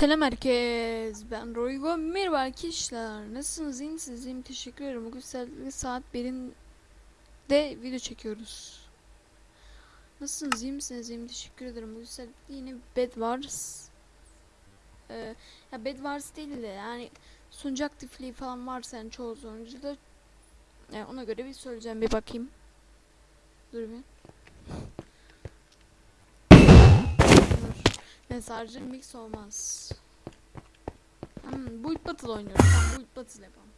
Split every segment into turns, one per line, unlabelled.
Selam herkes. Ben Roygo. Merhaba arkadaşlar. Nasılsınız? İyi misiniz? İyiyim. Teşekkür ederim. Bugün saat- saat 1'in de video çekiyoruz. Nasılsınız? İyi misiniz? İyiyim. Teşekkür ederim. Bugün saat yine Bed Wars. Ee, ya Bed Wars değil de yani sunucu aktifliği falan varsa yani çoğu sunucuda yani ona göre bir söyleyeceğim. Bir bakayım. Dur bir. Sadece mix olmaz. Hmm, Build Battle oynuyoruz. Tamam Build Battle yapalım.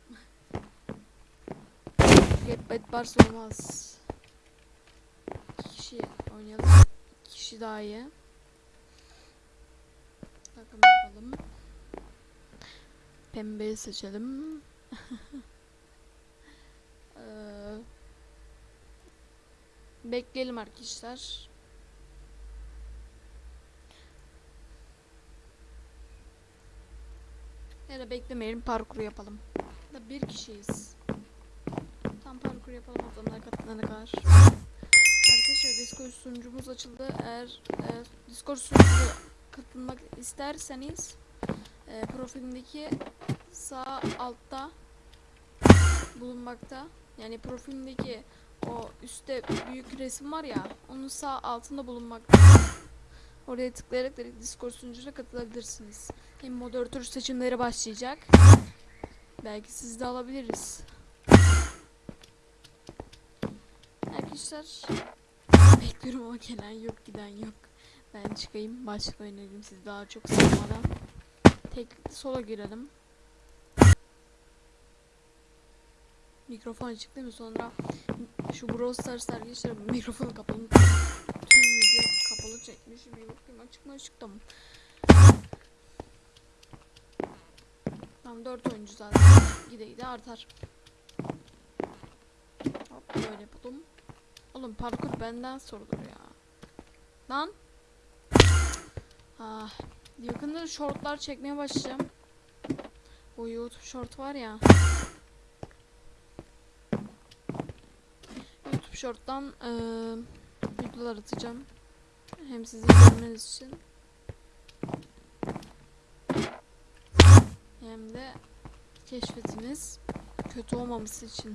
Get Bad Bars olmaz. Kişi oynayalım. Kişi daha iyi. Takım yapalım. Pembeyi seçelim. Eee, bekleyelim arkadaşlar. Da beklemeyelim parkur yapalım. Da bir kişiyiz. Tam parkur yapalım adamlar katılana kadar. Arkadaşlar Discord sunucumuz açıldı. Eğer e, Discord sunucumuza katılmak isterseniz e, profilimdeki sağ altta bulunmakta. Yani profilimdeki o üstte büyük resim var ya onun sağ altında bulunmakta. Oraya tıklayarak direkt Discord sunucuna katılabilirsiniz. Hem moderatör seçimleri başlayacak. Belki siz de alabiliriz. Arkadaşlar bekliyorum ama gelen yok giden yok. Ben çıkayım başka oynayayım siz daha çok sıkmadan. Tek sola girelim. Mikrofon açık değil mi? Sonra şu Brawl Stars arkadaşlar mikrofonu kapalı. Kapalı çekmişim. Bir bakayım açık mı açık tamam. Tam 4 oyuncu zaten. Gide gide artar. Hop böyle yapalım. Oğlum parkur benden sorulur ya. Lan. Ah. Yakında shortlar çekmeye başlayacağım. Bu YouTube short var ya. YouTube short'tan eee videolar atacağım. Hem sizin görmeniz için. Hem de keşfetiniz kötü olmaması için.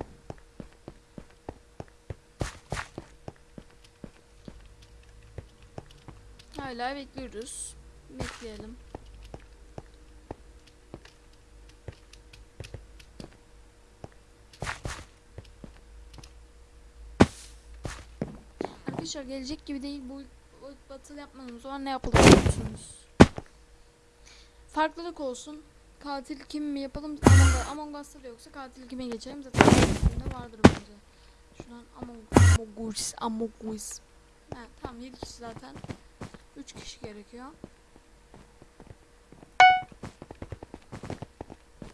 Hala bekliyoruz. Bekleyelim. Arkadaşlar gelecek gibi değil bu, battle yapmadığımız zaman ne yapalım biliyor musunuz? Farklılık olsun. Katil kim mi yapalım? Among, Us'ta yoksa katil kime geçelim? Zaten filmde vardır bence. Şuradan Among, Us, Among Us. Ha, tamam 7 kişi zaten. 3 kişi gerekiyor.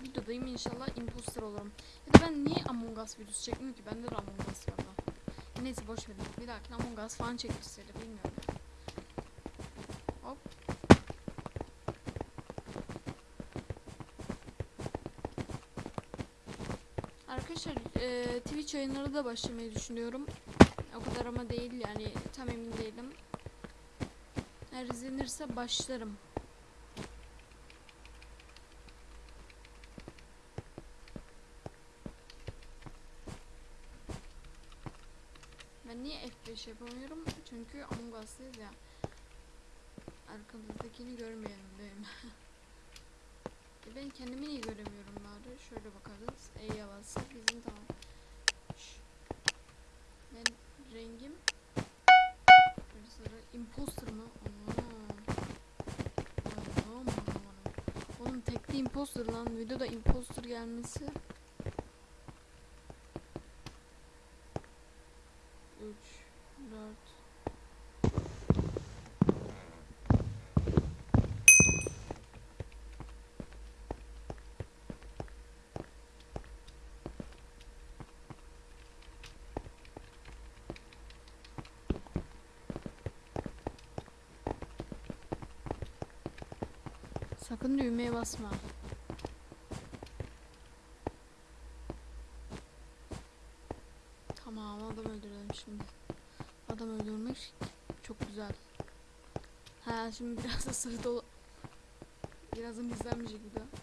Videodayım inşallah imposter olurum. Ya da ben niye Among Us videosu çekmiyorum ki? Bende de Among Us var da. Neyse boş verin. Bir dahaki Among Us falan size bilmiyorum. Hop. Arkadaşlar e, Twitch yayınları da başlamayı düşünüyorum. O kadar ama değil yani tam emin değilim. Eğer izlenirse başlarım. Ben niye F5 yapamıyorum? Çünkü Among Us'tayız ya. Arkamızdakini görmeyelim benim. E ben kendimi niye göremiyorum bari? Şöyle bakarız. E'ye bassak bizim tamam. Ben rengim sarı. Imposter mı? Aman. Oğlum tekli imposter lan. Videoda imposter gelmesi. 3 4 Sakın düğmeye basma. Tamam adam öldürelim şimdi. Adam öldürmek çok güzel. Ha şimdi biraz da sarı dolu. Birazdan izlenmeyecek bir daha.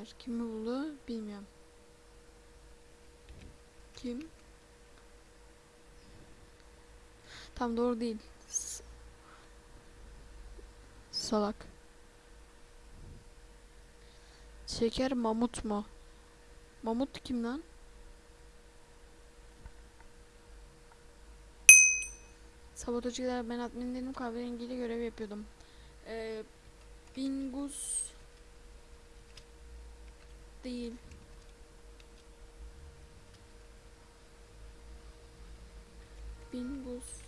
Var. Kimi buldu bilmiyorum. Kim? Tam doğru değil. S- Salak. Şeker mamut mu? Mamut kim lan? Sabotajcılar ben adminlerim kahverengiyle görev yapıyordum. Ee, Bingus değil. Bingus.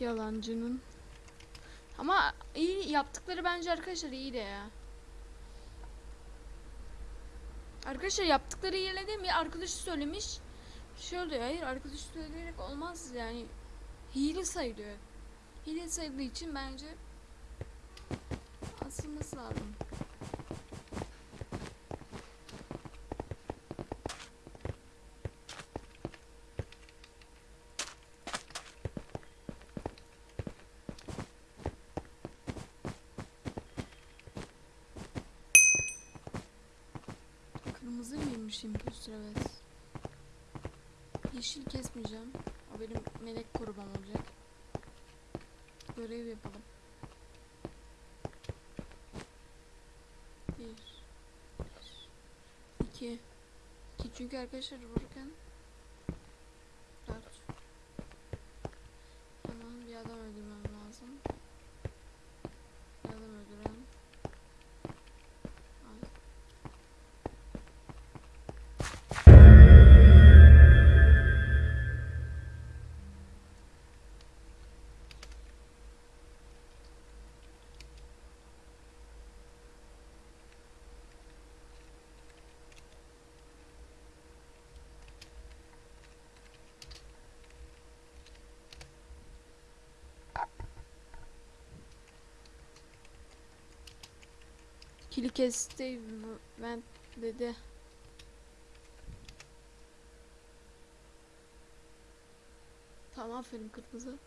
Yalancının. Ama iyi yaptıkları bence arkadaşlar iyi de ya. Arkadaşlar yaptıkları yerine değil mi? Arkadaşı söylemiş. Şey oluyor. Hayır arkadaşı söyleyerek olmaz yani. Hile sayılıyor. Hile sayıldığı için bence asılması lazım. İmposter evet. Yeşil kesmeyeceğim. O benim melek korumam olacak. Görev yapalım. Bir. bir, iki. İki çünkü arkadaşlar vururken Kili kesti ben dedi. Tamam aferin kırmızı.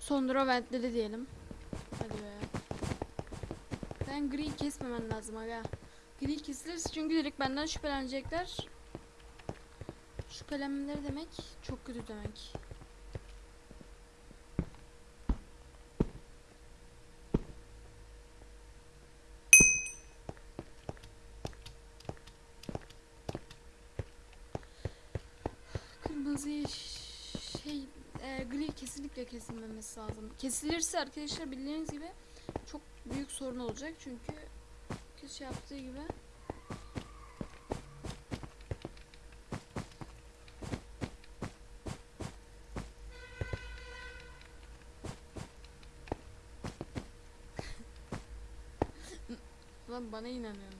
Sonra ventledi diyelim. Ben gri kesmemen lazım aga. Gri kesilirse çünkü direkt benden şüphelenecekler. Şüphelenmeleri demek çok kötü demek. Kırmızı şey e, gri kesinlikle kesilmemesi lazım. Kesilirse arkadaşlar bildiğiniz gibi büyük sorun olacak çünkü kişi yaptığı gibi Lan bana inanıyorum.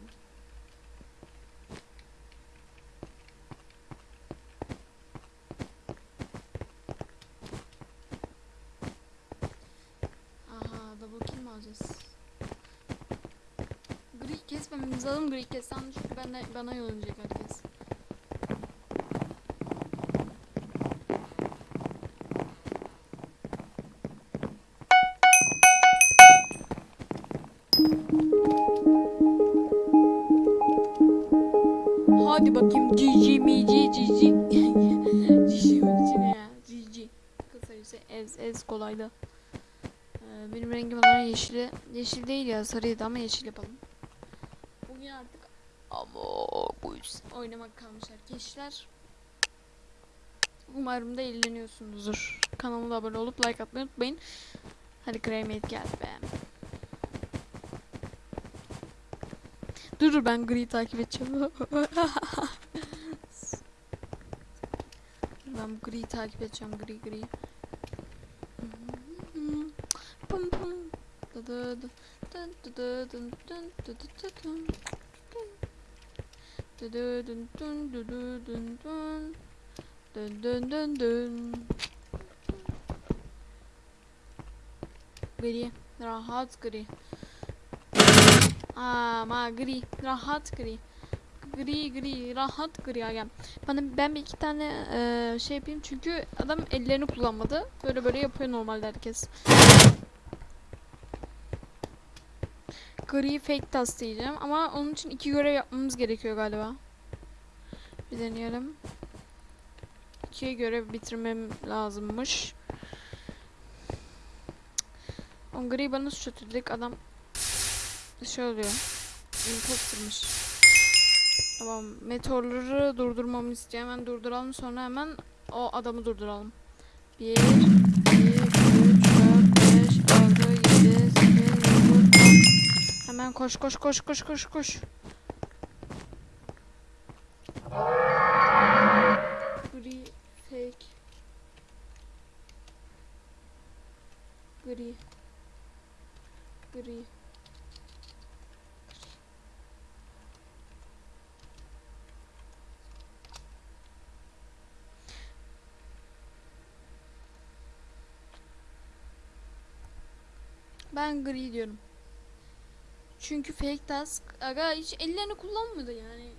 Kesmememiz lazım gri kessem çünkü bana, bana yollayacak herkes. Hadi bakayım GG mi GG GG ne ya. GG Kısacası ez ez kolaydı. Ee, Benim rengim olarak yeşili Yeşil değil ya sarıydı ama yeşil yapalım oynuyor artık. Ama bu yüzden oynamak kalmış arkadaşlar. Umarım da eğleniyorsunuzdur. Kanalıma abone olup like atmayı unutmayın. Hadi Greymate gel be. Dur ben Gri'yi takip edeceğim. ben Gri'yi takip edeceğim. Gri Gri. Gri. Rahat gri. Ama gri. Rahat gri. Gri gri. Rahat gri agam. Bana ben bir iki tane eee, şey yapayım çünkü adam ellerini kullanmadı. Böyle böyle yapıyor normalde herkes. Gri fake task diyeceğim ama onun için iki görev yapmamız gerekiyor galiba. Bir deneyelim. İki görev bitirmem lazımmış. O gri bana suç atıyor. Direkt adam şey oluyor. Imposter'mış. Tamam. Meteorları durdurmamı istiyor. Hemen durduralım. Sonra hemen o adamı durduralım. 1, 10. Hemen koş koş koş koş koş koş. Gri fake. Gri. Gri. Ben gri diyorum. Çünkü fake task aga hiç ellerini kullanmadı yani.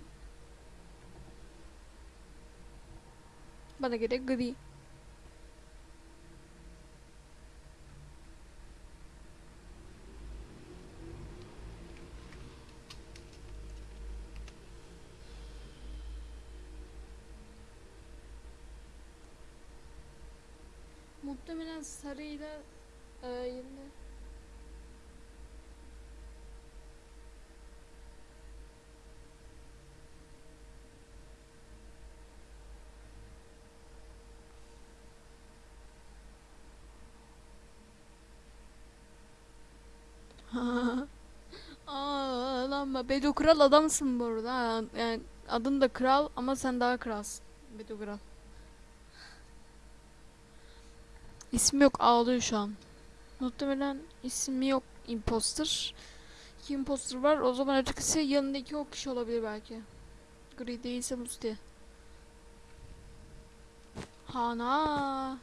Bana göre gri. Muhtemelen sarıyla e, Aa lan Bedo Kral adamsın bu arada. Yani adın da kral ama sen daha kralsın. Bedo Kral. İsmi yok ağlıyor şu an. Muhtemelen ismi yok imposter. İki imposter var. O zaman ötekisi yanındaki o kişi olabilir belki. Gri değilse Musti. Hana.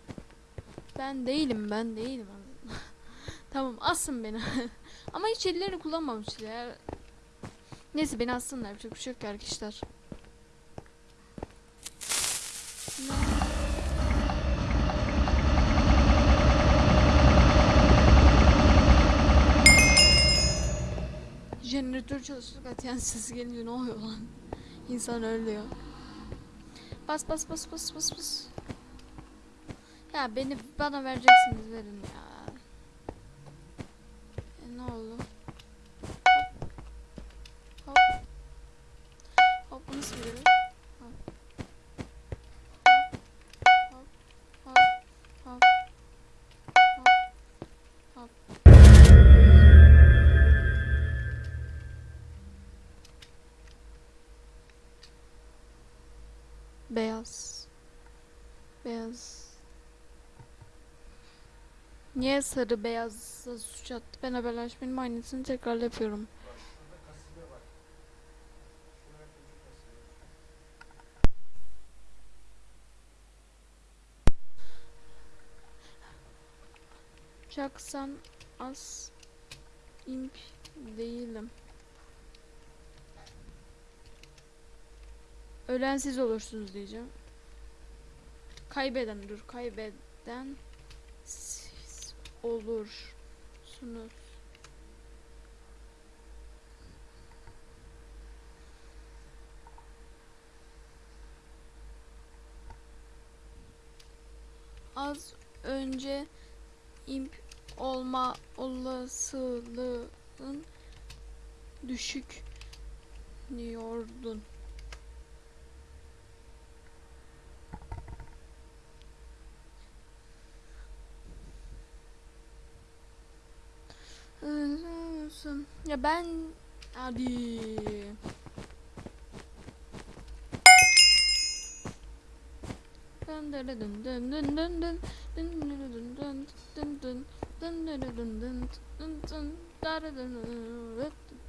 Ben değilim ben değilim. tamam asın beni. Ama hiç ellerini kullanmamışlar ya. Neyse beni assınlar. Yapacak bir şey yok arkadaşlar. Jeneratör çalışıyor. Atiyen sesi gelince ne oluyor lan? İnsan ölüyor. Bas bas bas bas bas bas. Ya beni bana vereceksiniz verin ya. Niye sarı beyaz suç attı? Ben haberleşmenin aynısını tekrar yapıyorum. Çaksan az imp değilim. Ölen siz olursunuz diyeceğim. Kaybeden dur. Kaybeden olursunuz. Az önce imp olma olasılığın düşük diyordun.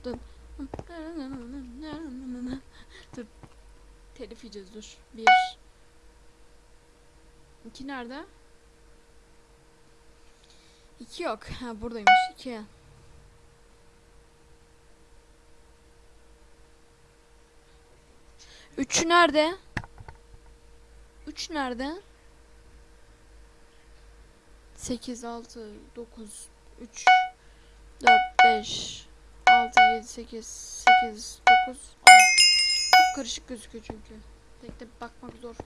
Dın dın. Dur. Telif yiyeceğiz dur. Bir. İki nerede? İki yok. Ha buradaymış. İki. Üç nerede? Üç nerede? Sekiz, altı, dokuz, üç, dört, beş, altı, yedi, sekiz, sekiz, dokuz, on. Çok karışık gözüküyor çünkü. Tek tek bakmak zor.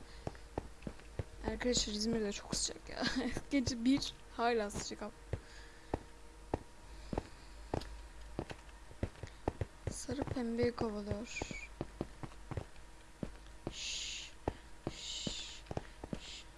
Arkadaşlar İzmir'de çok sıcak ya. Gece bir hala sıcak ama. Sarı pembeyi kovalıyor.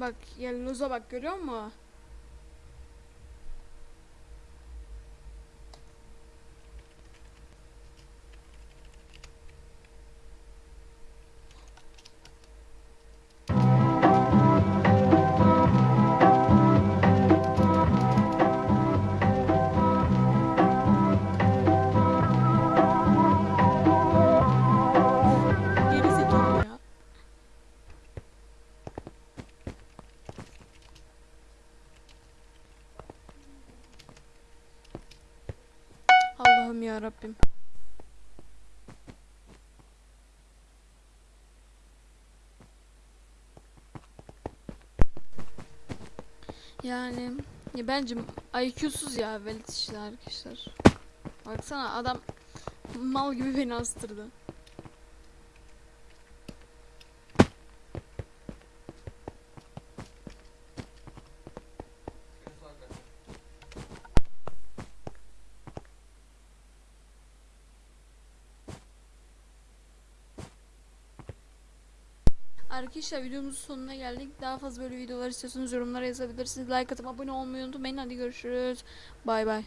Bak yelloza bak görüyor musun? Yani ya bence IQ'suz ya velet işte arkadaşlar. Baksana adam mal gibi beni astırdı. Arkadaşlar videomuzun sonuna geldik. Daha fazla böyle videolar istiyorsanız yorumlara yazabilirsiniz. Like atıp abone olmayı unutmayın. Hadi görüşürüz. Bay bay.